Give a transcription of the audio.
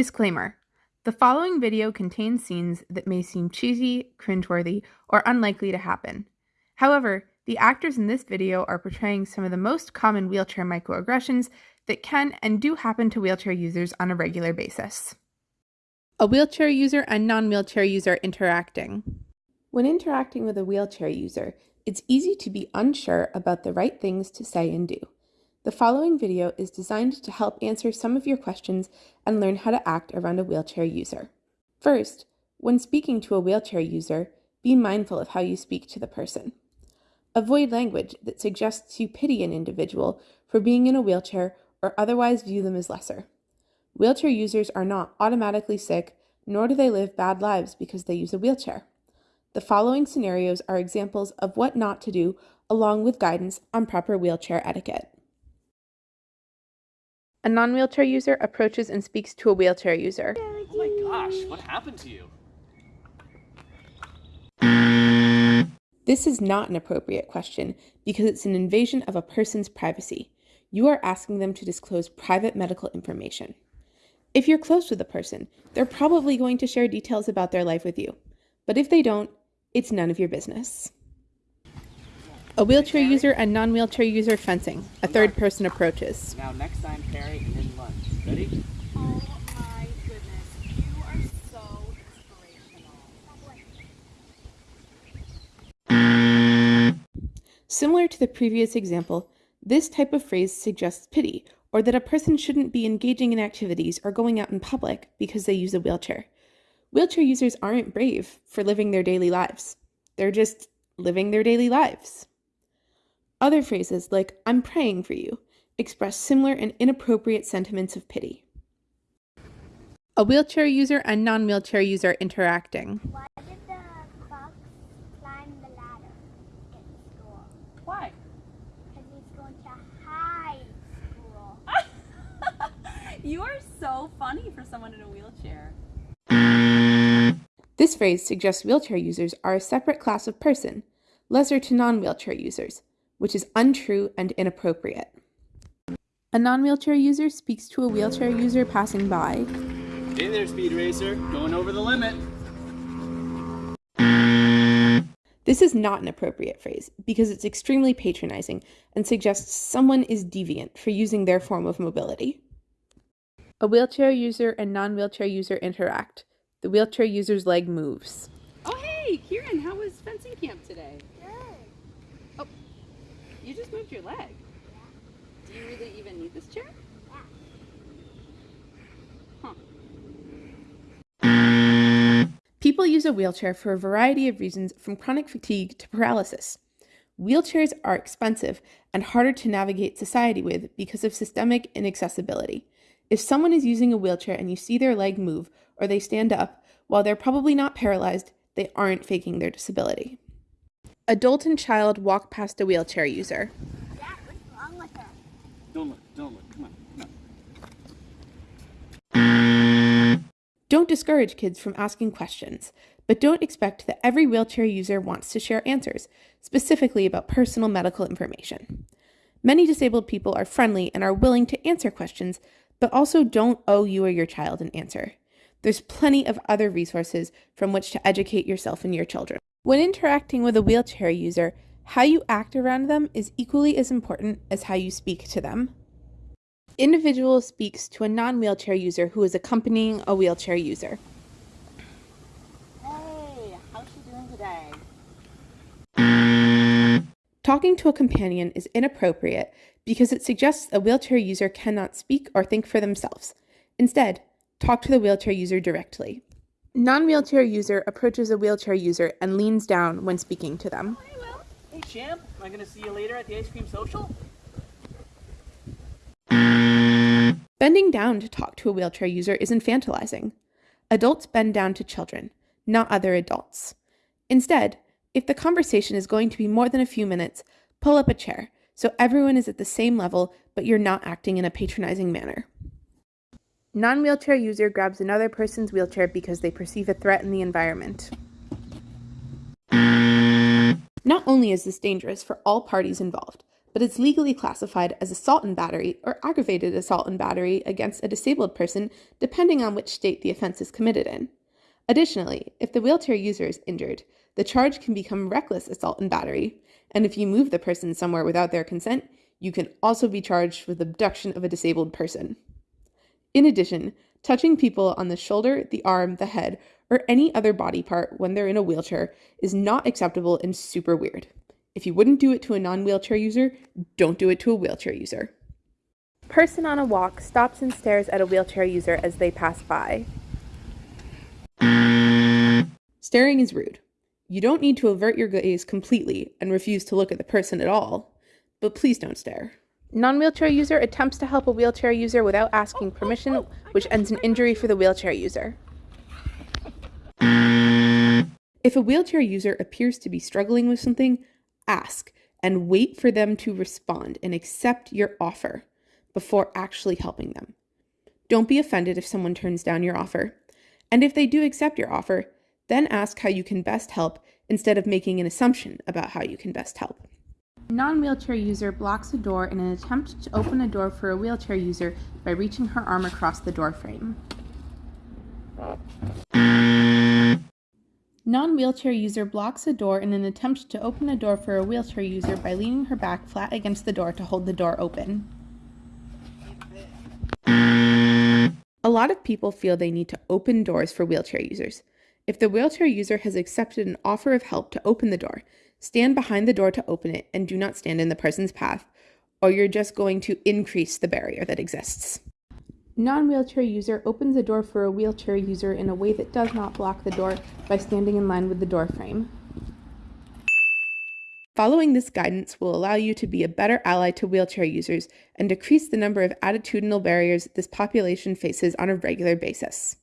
Disclaimer The following video contains scenes that may seem cheesy, cringeworthy, or unlikely to happen. However, the actors in this video are portraying some of the most common wheelchair microaggressions that can and do happen to wheelchair users on a regular basis. A wheelchair user and non wheelchair user interacting. When interacting with a wheelchair user, it's easy to be unsure about the right things to say and do. The following video is designed to help answer some of your questions and learn how to act around a wheelchair user. First, when speaking to a wheelchair user, be mindful of how you speak to the person. Avoid language that suggests you pity an individual for being in a wheelchair or otherwise view them as lesser. Wheelchair users are not automatically sick, nor do they live bad lives because they use a wheelchair. The following scenarios are examples of what not to do, along with guidance on proper wheelchair etiquette. A non wheelchair user approaches and speaks to a wheelchair user. Oh my gosh, what happened to you? This is not an appropriate question because it's an invasion of a person's privacy. You are asking them to disclose private medical information. If you're close with a person, they're probably going to share details about their life with you. But if they don't, it's none of your business. A wheelchair user and non wheelchair user fencing. A third person approaches. Now next time, and then lunch. Ready? Oh my goodness, you are so inspirational. Similar to the previous example, this type of phrase suggests pity or that a person shouldn't be engaging in activities or going out in public because they use a wheelchair. Wheelchair users aren't brave for living their daily lives, they're just living their daily lives. Other phrases like, I'm praying for you, express similar and inappropriate sentiments of pity. A wheelchair user and non wheelchair user interacting. Why did the fox climb the ladder in school? Why? Because he's going to high school. You are so funny for someone in a wheelchair. This phrase suggests wheelchair users are a separate class of person, lesser to non wheelchair users, which is untrue and inappropriate. A non wheelchair user speaks to a wheelchair user passing by. Hey there, Speed Racer. Going over the limit. This is not an appropriate phrase because it's extremely patronizing and suggests someone is deviant for using their form of mobility. A wheelchair user and non wheelchair user interact. The wheelchair user's leg moves. Oh, hey, Kieran, how was fencing camp today? Good. Oh, You just moved your leg. Do you really even need this chair? Huh. People use a wheelchair for a variety of reasons from chronic fatigue to paralysis. Wheelchairs are expensive and harder to navigate society with because of systemic inaccessibility. If someone is using a wheelchair and you see their leg move or they stand up, while they're probably not paralyzed, they aren't faking their disability. Adult and child walk past a wheelchair user. Dad, what's wrong with her? Don't look, don't look. Come on, come on. Don't discourage kids from asking questions, but don't expect that every wheelchair user wants to share answers, specifically about personal medical information. Many disabled people are friendly and are willing to answer questions, but also don't owe you or your child an answer. There's plenty of other resources from which to educate yourself and your children. When interacting with a wheelchair user, how you act around them is equally as important as how you speak to them. Individual speaks to a non wheelchair user who is accompanying a wheelchair user. Hey, how's she doing today? Talking to a companion is inappropriate because it suggests a wheelchair user cannot speak or think for themselves. Instead, talk to the wheelchair user directly. Non wheelchair user approaches a wheelchair user and leans down when speaking to them. Hey, Will. Hey, Champ. Am I going to see you later at the ice cream social? Bending down to talk to a wheelchair user is infantilizing. Adults bend down to children, not other adults. Instead, if the conversation is going to be more than a few minutes, pull up a chair so everyone is at the same level, but you're not acting in a patronizing manner. Non wheelchair user grabs another person's wheelchair because they perceive a threat in the environment. Not only is this dangerous for all parties involved, but it's legally classified as assault and battery or aggravated assault and battery against a disabled person depending on which state the offense is committed in. Additionally, if the wheelchair user is injured, the charge can become reckless assault and battery, and if you move the person somewhere without their consent, you can also be charged with abduction of a disabled person. In addition, touching people on the shoulder, the arm, the head, or any other body part when they're in a wheelchair is not acceptable and super weird. If you wouldn't do it to a non wheelchair user, don't do it to a wheelchair user. Person on a walk stops and stares at a wheelchair user as they pass by. Staring is rude. You don't need to avert your gaze completely and refuse to look at the person at all, but please don't stare. Non wheelchair user attempts to help a wheelchair user without asking permission, which ends in injury for the wheelchair user. If a wheelchair user appears to be struggling with something, ask and wait for them to respond and accept your offer before actually helping them. Don't be offended if someone turns down your offer. And if they do accept your offer, then ask how you can best help instead of making an assumption about how you can best help. Non-wheelchair user blocks a door in an attempt to open a door for a wheelchair user by reaching her arm across the door frame. Non-wheelchair user blocks a door in an attempt to open a door for a wheelchair user by leaning her back flat against the door to hold the door open. A lot of people feel they need to open doors for wheelchair users. If the wheelchair user has accepted an offer of help to open the door, stand behind the door to open it and do not stand in the person's path, or you're just going to increase the barrier that exists. Non-wheelchair user opens a door for a wheelchair user in a way that does not block the door by standing in line with the door frame. Following this guidance will allow you to be a better ally to wheelchair users and decrease the number of attitudinal barriers this population faces on a regular basis.